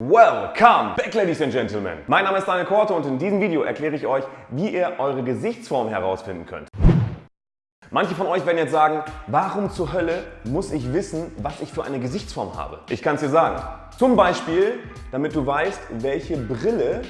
Welcome back, Ladies and Gentlemen. Mein Name ist Daniel Korte und in diesem Video erkläre ich euch, wie ihr eure Gesichtsform herausfinden könnt. Manche von euch werden jetzt sagen, warum zur Hölle muss ich wissen, was ich für eine Gesichtsform habe? Ich kann es dir sagen. Zum Beispiel, damit du weißt, welche Brille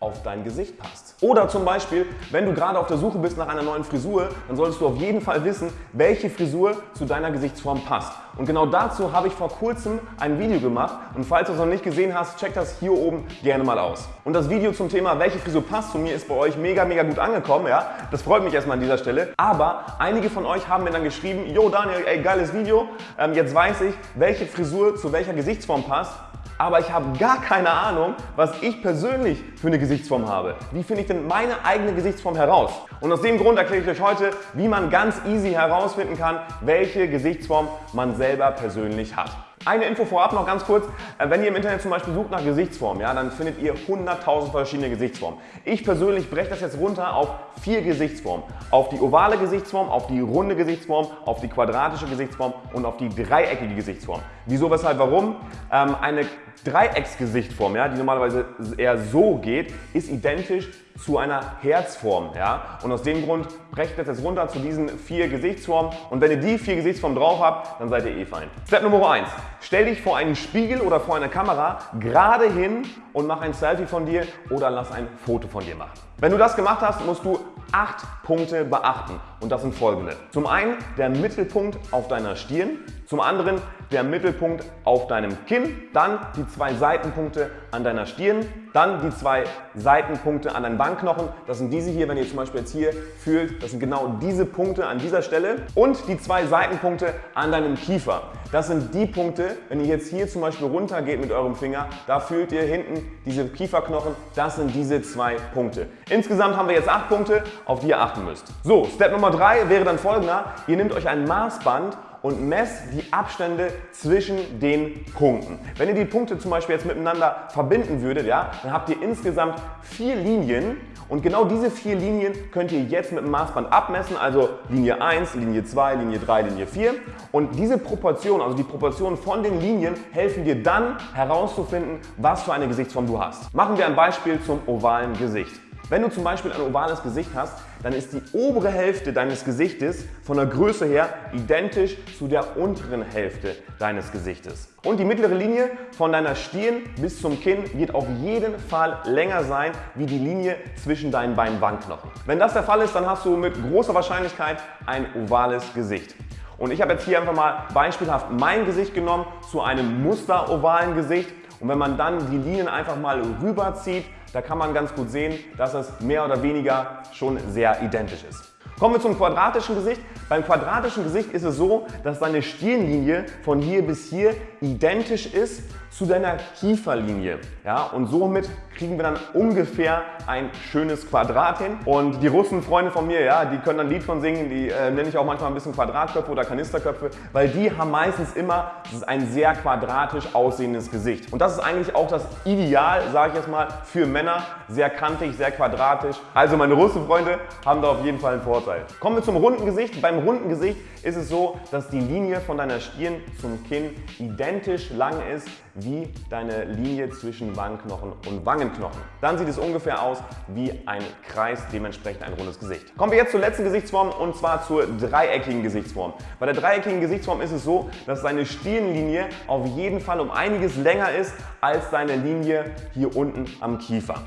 auf dein Gesicht passt. Oder zum Beispiel, wenn du gerade auf der Suche bist nach einer neuen Frisur, dann solltest du auf jeden Fall wissen, welche Frisur zu deiner Gesichtsform passt. Und genau dazu habe ich vor kurzem ein Video gemacht und falls du es noch nicht gesehen hast, check das hier oben gerne mal aus. Und das Video zum Thema, welche Frisur passt zu mir, ist bei euch mega, mega gut angekommen. Ja? Das freut mich erstmal an dieser Stelle. Aber einige von euch haben mir dann geschrieben, Jo Daniel, ey, geiles Video, ähm, jetzt weiß ich, welche Frisur zu welcher Gesichtsform passt aber ich habe gar keine Ahnung, was ich persönlich für eine Gesichtsform habe. Wie finde ich denn meine eigene Gesichtsform heraus? Und aus dem Grund erkläre ich euch heute, wie man ganz easy herausfinden kann, welche Gesichtsform man selber persönlich hat. Eine Info vorab noch ganz kurz. Äh, wenn ihr im Internet zum Beispiel sucht nach Gesichtsformen, ja, dann findet ihr 100.000 verschiedene Gesichtsformen. Ich persönlich breche das jetzt runter auf vier Gesichtsformen. Auf die ovale Gesichtsform, auf die runde Gesichtsform, auf die quadratische Gesichtsform und auf die dreieckige Gesichtsform. Wieso, weshalb, warum? Ähm, eine Dreiecksgesichtform, ja, die normalerweise eher so geht, ist identisch zu einer Herzform. Ja? Und aus dem Grund brecht das jetzt runter zu diesen vier Gesichtsformen. Und wenn ihr die vier Gesichtsformen drauf habt, dann seid ihr eh fein. Step Nummer 1. Stell dich vor einen Spiegel oder vor eine Kamera gerade hin und mach ein Selfie von dir oder lass ein Foto von dir machen. Wenn du das gemacht hast, musst du acht Punkte beachten und das sind folgende. Zum einen der Mittelpunkt auf deiner Stirn, zum anderen der Mittelpunkt auf deinem Kinn, dann die zwei Seitenpunkte an deiner Stirn, dann die zwei Seitenpunkte an deinen Wangenknochen. Das sind diese hier, wenn ihr zum Beispiel jetzt hier fühlt, das sind genau diese Punkte an dieser Stelle und die zwei Seitenpunkte an deinem Kiefer. Das sind die Punkte, wenn ihr jetzt hier zum Beispiel runter geht mit eurem Finger, da fühlt ihr hinten diese Kieferknochen, das sind diese zwei Punkte. Insgesamt haben wir jetzt acht Punkte, auf die ihr achten müsst. So, Step Nummer drei wäre dann folgender. Ihr nehmt euch ein Maßband und messt die Abstände zwischen den Punkten. Wenn ihr die Punkte zum Beispiel jetzt miteinander verbinden würdet, ja, dann habt ihr insgesamt vier Linien und genau diese vier Linien könnt ihr jetzt mit dem Maßband abmessen, also Linie 1, Linie 2, Linie 3, Linie 4. Und diese Proportion, also die Proportion von den Linien, helfen dir dann herauszufinden, was für eine Gesichtsform du hast. Machen wir ein Beispiel zum ovalen Gesicht. Wenn du zum Beispiel ein ovales Gesicht hast, dann ist die obere Hälfte deines Gesichtes von der Größe her identisch zu der unteren Hälfte deines Gesichtes. Und die mittlere Linie von deiner Stirn bis zum Kinn wird auf jeden Fall länger sein wie die Linie zwischen deinen beiden Wangenknochen. Wenn das der Fall ist, dann hast du mit großer Wahrscheinlichkeit ein ovales Gesicht. Und ich habe jetzt hier einfach mal beispielhaft mein Gesicht genommen zu einem musterovalen Gesicht. Und wenn man dann die Linien einfach mal rüberzieht, da kann man ganz gut sehen, dass es mehr oder weniger schon sehr identisch ist. Kommen wir zum quadratischen Gesicht. Beim quadratischen Gesicht ist es so, dass deine Stirnlinie von hier bis hier identisch ist zu deiner Kieferlinie. Ja, und somit kriegen wir dann ungefähr ein schönes Quadrat hin. Und die Russen, Freunde von mir, ja, die können dann Lied von singen, die äh, nenne ich auch manchmal ein bisschen Quadratköpfe oder Kanisterköpfe, weil die haben meistens immer ein sehr quadratisch aussehendes Gesicht. Und das ist eigentlich auch das Ideal, sage ich jetzt mal, für Männer. Sehr kantig, sehr quadratisch. Also meine Russenfreunde haben da auf jeden Fall einen Vorteil. Kommen wir zum runden Gesicht. Beim runden Gesicht ist es so, dass die Linie von deiner Stirn zum Kinn identisch lang ist wie deine Linie zwischen Wangenknochen und Wangenknochen. Dann sieht es ungefähr aus wie ein Kreis, dementsprechend ein rundes Gesicht. Kommen wir jetzt zur letzten Gesichtsform und zwar zur dreieckigen Gesichtsform. Bei der dreieckigen Gesichtsform ist es so, dass deine Stirnlinie auf jeden Fall um einiges länger ist als deine Linie hier unten am Kiefer.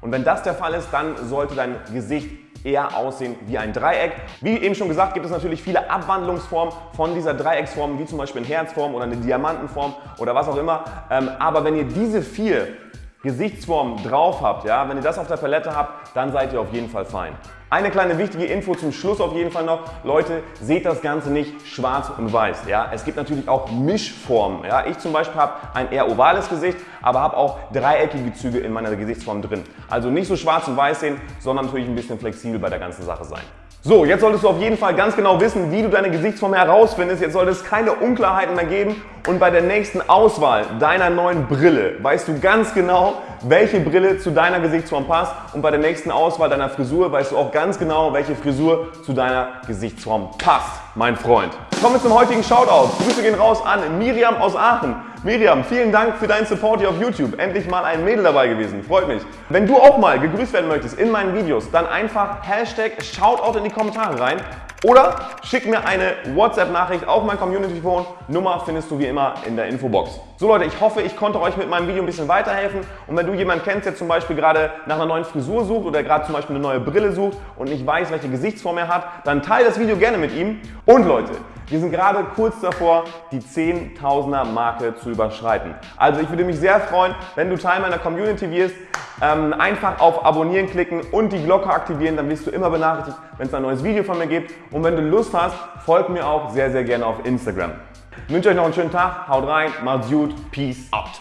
Und wenn das der Fall ist, dann sollte dein Gesicht eher aussehen wie ein Dreieck. Wie eben schon gesagt, gibt es natürlich viele Abwandlungsformen von dieser Dreiecksform, wie zum Beispiel eine Herzform oder eine Diamantenform oder was auch immer. Ähm, aber wenn ihr diese vier Gesichtsformen drauf habt, ja, wenn ihr das auf der Palette habt, dann seid ihr auf jeden Fall fein. Eine kleine wichtige Info zum Schluss auf jeden Fall noch. Leute, seht das Ganze nicht schwarz und weiß. Ja? Es gibt natürlich auch Mischformen. Ja? Ich zum Beispiel habe ein eher ovales Gesicht, aber habe auch dreieckige Züge in meiner Gesichtsform drin. Also nicht so schwarz und weiß sehen, sondern natürlich ein bisschen flexibel bei der ganzen Sache sein. So, jetzt solltest du auf jeden Fall ganz genau wissen, wie du deine Gesichtsform herausfindest. Jetzt sollte es keine Unklarheiten mehr geben und bei der nächsten Auswahl deiner neuen Brille weißt du ganz genau, welche Brille zu deiner Gesichtsform passt und bei der nächsten Auswahl deiner Frisur weißt du auch ganz genau, welche Frisur zu deiner Gesichtsform passt, mein Freund. Kommen wir zum heutigen Shoutout. Grüße gehen raus an Miriam aus Aachen. Miriam, vielen Dank für deinen Support hier auf YouTube. Endlich mal ein Mädel dabei gewesen. Freut mich. Wenn du auch mal gegrüßt werden möchtest in meinen Videos, dann einfach Hashtag Shoutout in die Kommentare rein. Oder schick mir eine WhatsApp-Nachricht auf mein Community-Phone. Nummer findest du wie immer in der Infobox. So Leute, ich hoffe, ich konnte euch mit meinem Video ein bisschen weiterhelfen. Und wenn du jemanden kennst, der zum Beispiel gerade nach einer neuen Frisur sucht oder gerade zum Beispiel eine neue Brille sucht und nicht weiß, welche Gesichtsform er hat, dann teile das Video gerne mit ihm. Und Leute, wir sind gerade kurz davor, die 10.000er Marke zu überschreiten. Also ich würde mich sehr freuen, wenn du Teil meiner Community wirst. Ähm, einfach auf Abonnieren klicken und die Glocke aktivieren, dann wirst du immer benachrichtigt, wenn es ein neues Video von mir gibt. Und wenn du Lust hast, folg mir auch sehr, sehr gerne auf Instagram. Ich wünsche euch noch einen schönen Tag, haut rein, macht's gut, peace out.